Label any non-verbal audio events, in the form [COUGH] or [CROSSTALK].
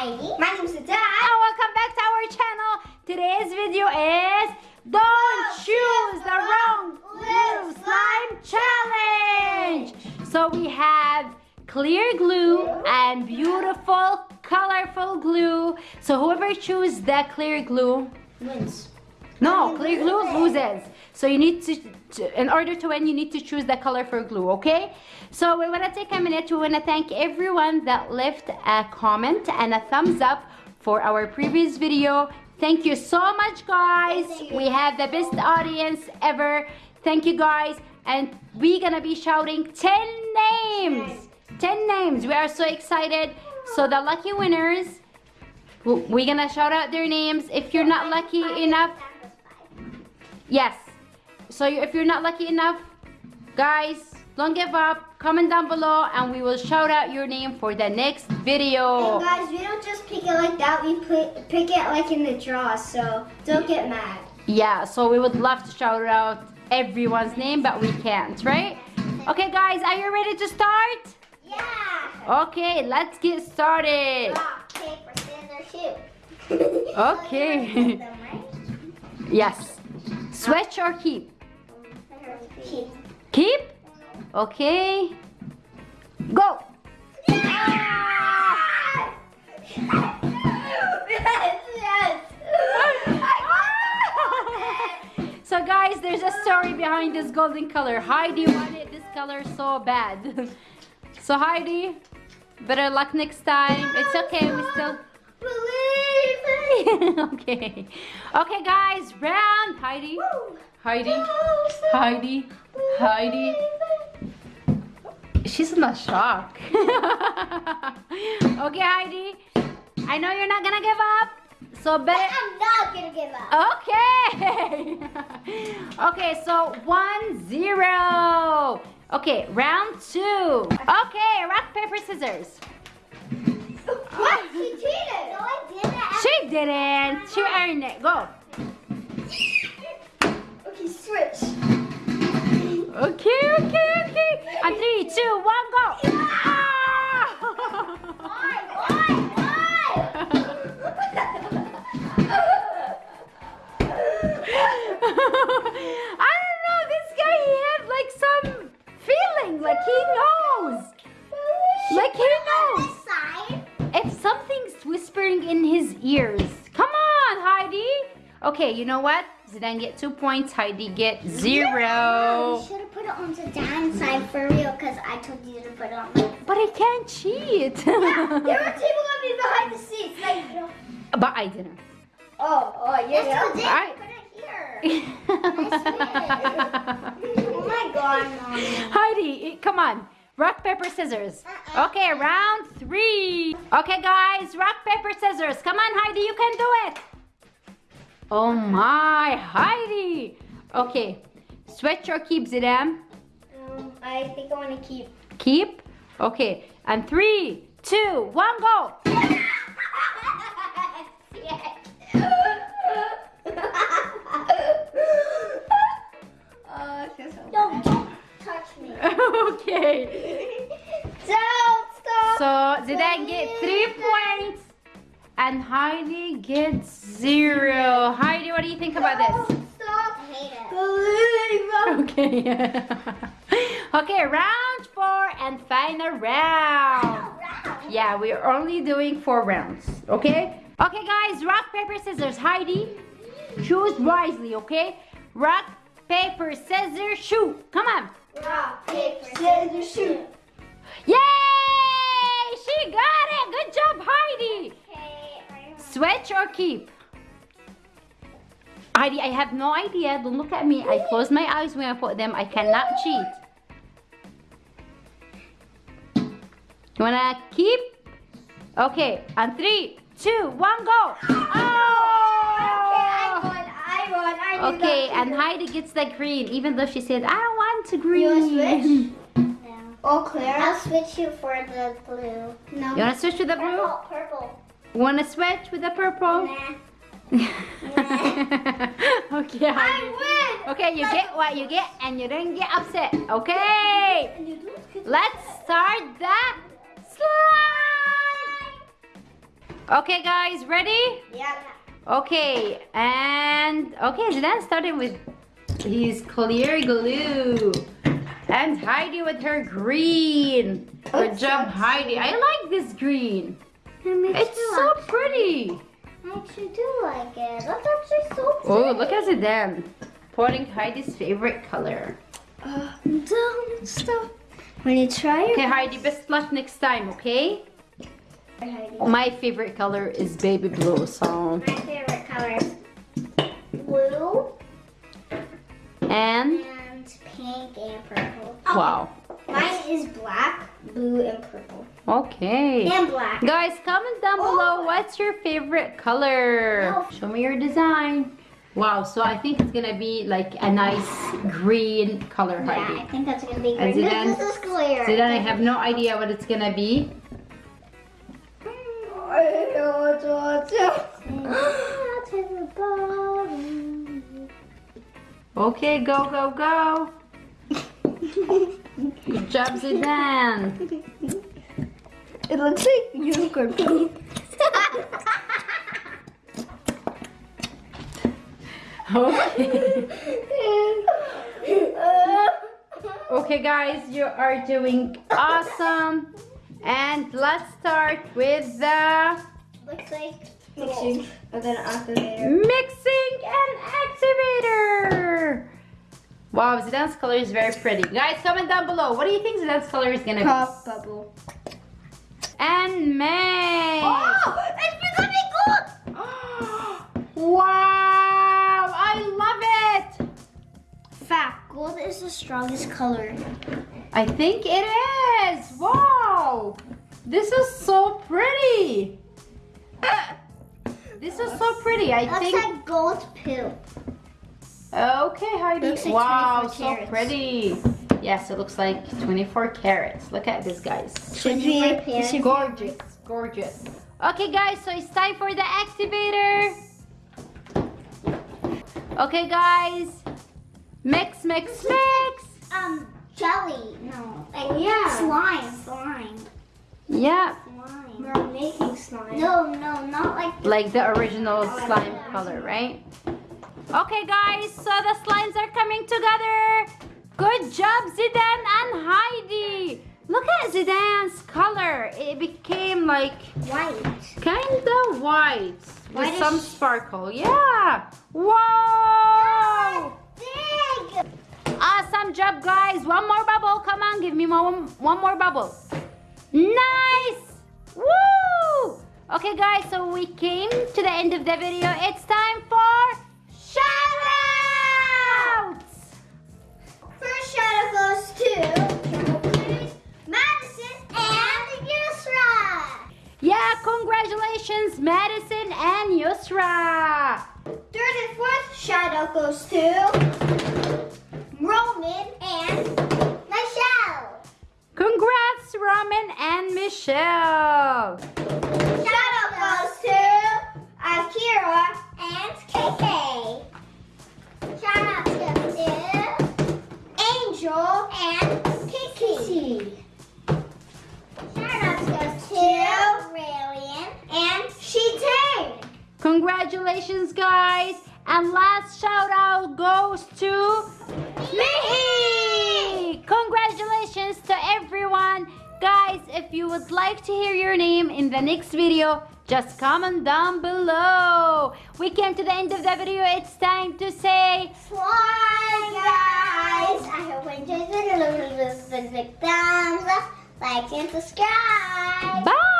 Heidi. My name is Dad. And welcome back to our channel. Today's video is Don't Choose the Wrong Glue Slime Challenge. So we have clear glue and beautiful colorful glue. So whoever chooses the clear glue Wins. No, clear glue loses. So you need to, in order to win, you need to choose the color for glue, okay? So we want to take a minute. We want to thank everyone that left a comment and a thumbs up for our previous video. Thank you so much, guys. We have the best audience ever. Thank you, guys. And we're gonna be shouting 10 names. 10 names. We are so excited. So the lucky winners, we're gonna shout out their names. If you're not lucky enough, Yes. So if you're not lucky enough, guys, don't give up. Comment down below and we will shout out your name for the next video. And guys, we don't just pick it like that. We put, pick it like in the draw, so don't get mad. Yeah, so we would love to shout out everyone's name, but we can't, right? Okay, guys, are you ready to start? Yeah. Okay, let's get started. Rock, paper, scissors, shoot. [LAUGHS] [LAUGHS] Okay. Them, right? Yes. Switch or keep? Keep. Keep? Okay. Go. So guys, there's a story behind this golden color. Heidi wanted this color so bad. [LAUGHS] so Heidi, better luck next time. It's okay, we still [LAUGHS] okay. Okay guys, round Heidi. Heidi. Heidi. Heidi. She's in a shock. [LAUGHS] okay, Heidi. I know you're not gonna give up. So better I'm not gonna give up. Okay. [LAUGHS] okay, so one zero. Okay, round two. Okay, rock, paper, scissors. What? She cheated. No, I didn't. She didn't. She earned it. Go. Okay, switch. Okay, okay, okay. On three, two, one, go. Ah! [LAUGHS] Why? Why? [LAUGHS] [LAUGHS] Okay, you know what? Zidane get two points. Heidi get You zero. should have put it on the down side for real, because I told you to put it on my [LAUGHS] But I can't cheat. There were people behind the seats. Like, but I didn't. oh, oh, yeah. Yes, you did. Alright. Put it here. [LAUGHS] oh my god, mommy. Heidi, come on. Rock, paper, scissors. Uh-uh. Okay, round three. Okay, guys, rock, paper, scissors. Come on, Heidi, you can do it. Oh my, Heidi. Okay, switch or keep, Zidane? Um, I think I want to keep. Keep. Okay, and three, two, one, go. don't, don't touch me. [LAUGHS] okay. [LAUGHS] Don't stop. So Zidane get three points and Heidi gets zero. Heidi, what do you think about this? Don't stop. I hate it. Believe Okay. [LAUGHS] okay, round four and final round. Yeah, we're only doing four rounds. Okay? Okay, guys, rock, paper, scissors. Heidi, choose wisely, okay? Rock, paper, scissors, shoot. Come on. Rock, paper, scissors, shoot. Yay! She got it. Good job, Heidi. Okay, I Switch or keep? Heidi, I have no idea. Don't look at me. I close my eyes when I put them. I cannot cheat. You wanna keep? Okay, on three, two, one, go. I Oh! won, I won, I knew Okay, and. Heidi gets the green, even though she said, I don't want to You green. wanna switch? [LAUGHS] No. All clear. I'll switch you for the blue. No. You wanna switch to the blue? Purple, purple. Wanna switch with the purple? Nah. [LAUGHS] okay, I win! Okay, you get what you get and you don't get upset. Okay, [LAUGHS] And you do it 'cause- let's start the slime. Okay, guys, ready? Yeah. Okay, and okay, Zidane started with his clear glue. And Heidi with her green. Good job, Heidi. I like this green. It's so pretty. I actually do like it. That's actually so pretty. Oh, look at Zidane. Pouring Heidi's favorite color. Uh, don't stop. When you try it. Okay, Heidi, best luck next time, okay? My favorite color is baby blue, so. My favorite color is blue And, and pink and purple. wow. Mine is black, blue, and purple. Okay. And black. Guys, comment down oh. below Oh. what's your favorite color. No. Show me your design. Wow, so I think it's gonna be like a nice green color, Yeah, I think that's gonna be great. Zidane- This is clear. Then I have no idea what it's gonna be. Okay, go, go, go. [LAUGHS] Good job, Zidane. [LAUGHS] It looks like unicorn poop. Okay. Okay, guys, you are doing awesome. And let's start with the Looks like mixing and then activator. mixing and activator. Wow, Zidane's color is very pretty. Guys, comment down below. What do you think Zidane's color is gonna be? Pop bubble. And May. Oh, it's becoming gold. [GASPS] wow, I love it. Fact, gold is the strongest color. I think it is. Wow, this is so pretty. [LAUGHS] This is so pretty. I Looks think. like gold poo. Okay, Heidi. Looks like wow, so pretty. Yes, it looks like 24 carats. Look at this, guys. Should be, Gorgeous, gorgeous. Okay, guys, so it's time for the activator. Okay, guys. Mix, mix, mix. Um, jelly. No. Like, yeah. Slime. Slime. Yeah, Slime. We're making slime. No, no, not like. like the original slime color, right? Okay, guys, so the slimes are coming together. Good job, Zidane and Heidi. Look at Zidane's color. It became like White. kind of white with some sparkle. Yeah. Wow. Big. Awesome job, guys. One more bubble. Come on, give me one, one more bubble. Nice. Woo. Okay, guys, so we came to the end of the video. It's time for Yeah, congratulations, Madison and Yusra. Third and fourth shout out goes to Roman and Michelle. Congrats, Roman and Michelle. Congratulations, guys. And last shout out goes to me. Congratulations to everyone. Guys, if you would like to hear your name in the next video, just comment down below. We came to the end of the video. It's time to say Bye, guys. I hope you enjoyed the video. Thumbs up, like, and subscribe. bye.